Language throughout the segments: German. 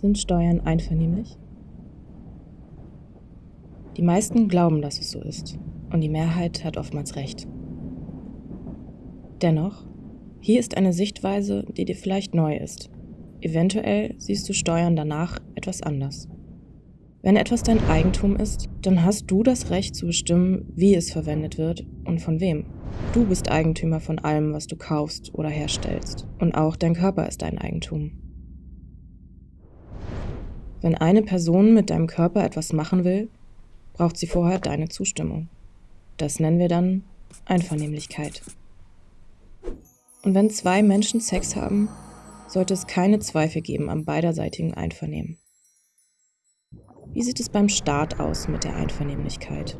Sind Steuern einvernehmlich? Die meisten glauben, dass es so ist, und die Mehrheit hat oftmals recht. Dennoch, hier ist eine Sichtweise, die dir vielleicht neu ist. Eventuell siehst du Steuern danach etwas anders. Wenn etwas dein Eigentum ist, dann hast du das Recht zu bestimmen, wie es verwendet wird und von wem. Du bist Eigentümer von allem, was du kaufst oder herstellst. Und auch dein Körper ist dein Eigentum. Wenn eine Person mit deinem Körper etwas machen will, braucht sie vorher deine Zustimmung. Das nennen wir dann Einvernehmlichkeit. Und wenn zwei Menschen Sex haben, sollte es keine Zweifel geben am beiderseitigen Einvernehmen. Wie sieht es beim Staat aus mit der Einvernehmlichkeit?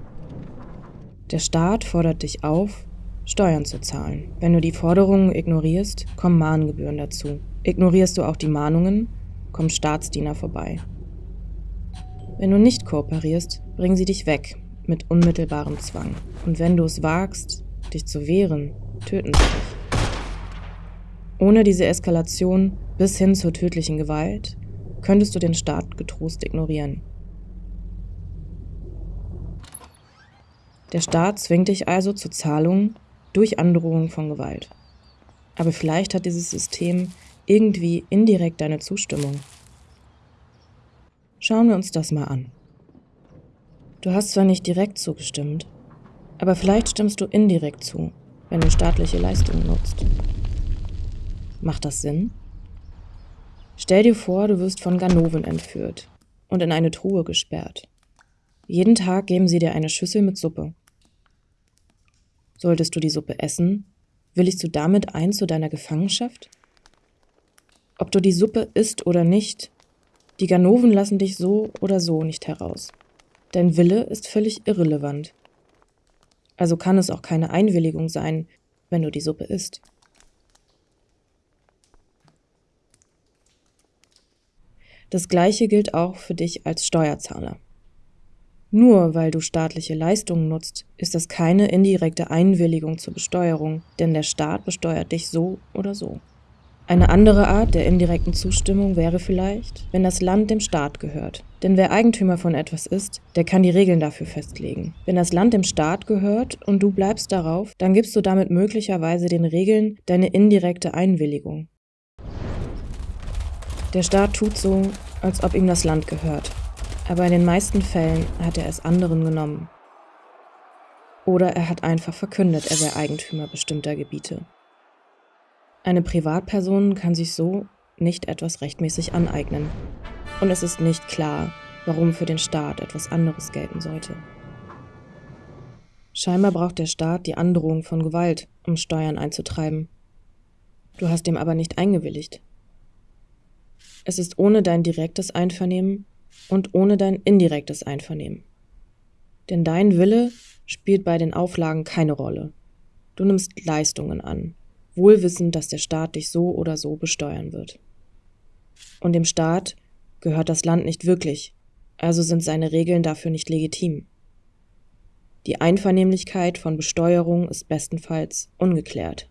Der Staat fordert dich auf, Steuern zu zahlen. Wenn du die Forderungen ignorierst, kommen Mahngebühren dazu. Ignorierst du auch die Mahnungen, kommen Staatsdiener vorbei. Wenn du nicht kooperierst, bringen sie dich weg mit unmittelbarem Zwang. Und wenn du es wagst, dich zu wehren, töten sie dich. Ohne diese Eskalation bis hin zur tödlichen Gewalt könntest du den Staat getrost ignorieren. Der Staat zwingt dich also zur Zahlung durch Androhung von Gewalt. Aber vielleicht hat dieses System irgendwie indirekt deine Zustimmung. Schauen wir uns das mal an. Du hast zwar nicht direkt zugestimmt, aber vielleicht stimmst du indirekt zu, wenn du staatliche Leistungen nutzt. Macht das Sinn? Stell dir vor, du wirst von Ganoven entführt und in eine Truhe gesperrt. Jeden Tag geben sie dir eine Schüssel mit Suppe. Solltest du die Suppe essen, willigst du damit ein zu deiner Gefangenschaft? Ob du die Suppe isst oder nicht, die Ganoven lassen dich so oder so nicht heraus. Dein Wille ist völlig irrelevant. Also kann es auch keine Einwilligung sein, wenn du die Suppe isst. Das gleiche gilt auch für dich als Steuerzahler. Nur weil du staatliche Leistungen nutzt, ist das keine indirekte Einwilligung zur Besteuerung, denn der Staat besteuert dich so oder so. Eine andere Art der indirekten Zustimmung wäre vielleicht, wenn das Land dem Staat gehört. Denn wer Eigentümer von etwas ist, der kann die Regeln dafür festlegen. Wenn das Land dem Staat gehört und du bleibst darauf, dann gibst du damit möglicherweise den Regeln deine indirekte Einwilligung. Der Staat tut so, als ob ihm das Land gehört. Aber in den meisten Fällen hat er es anderen genommen. Oder er hat einfach verkündet, er wäre Eigentümer bestimmter Gebiete. Eine Privatperson kann sich so nicht etwas rechtmäßig aneignen. Und es ist nicht klar, warum für den Staat etwas anderes gelten sollte. Scheinbar braucht der Staat die Androhung von Gewalt, um Steuern einzutreiben. Du hast dem aber nicht eingewilligt. Es ist ohne dein direktes Einvernehmen und ohne dein indirektes Einvernehmen. Denn dein Wille spielt bei den Auflagen keine Rolle. Du nimmst Leistungen an, wohl wissend, dass der Staat dich so oder so besteuern wird. Und dem Staat gehört das Land nicht wirklich, also sind seine Regeln dafür nicht legitim. Die Einvernehmlichkeit von Besteuerung ist bestenfalls ungeklärt.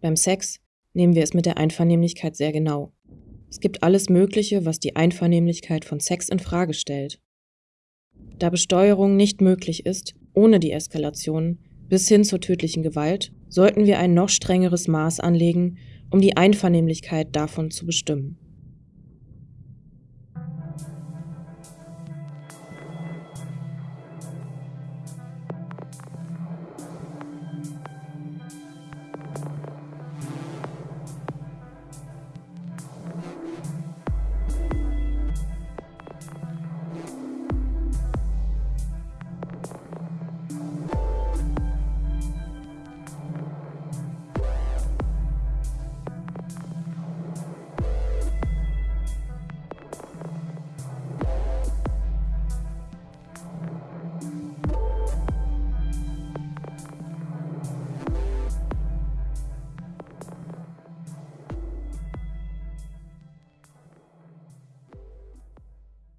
Beim Sex nehmen wir es mit der Einvernehmlichkeit sehr genau. Es gibt alles Mögliche, was die Einvernehmlichkeit von Sex in Frage stellt. Da Besteuerung nicht möglich ist, ohne die Eskalation bis hin zur tödlichen Gewalt, sollten wir ein noch strengeres Maß anlegen, um die Einvernehmlichkeit davon zu bestimmen.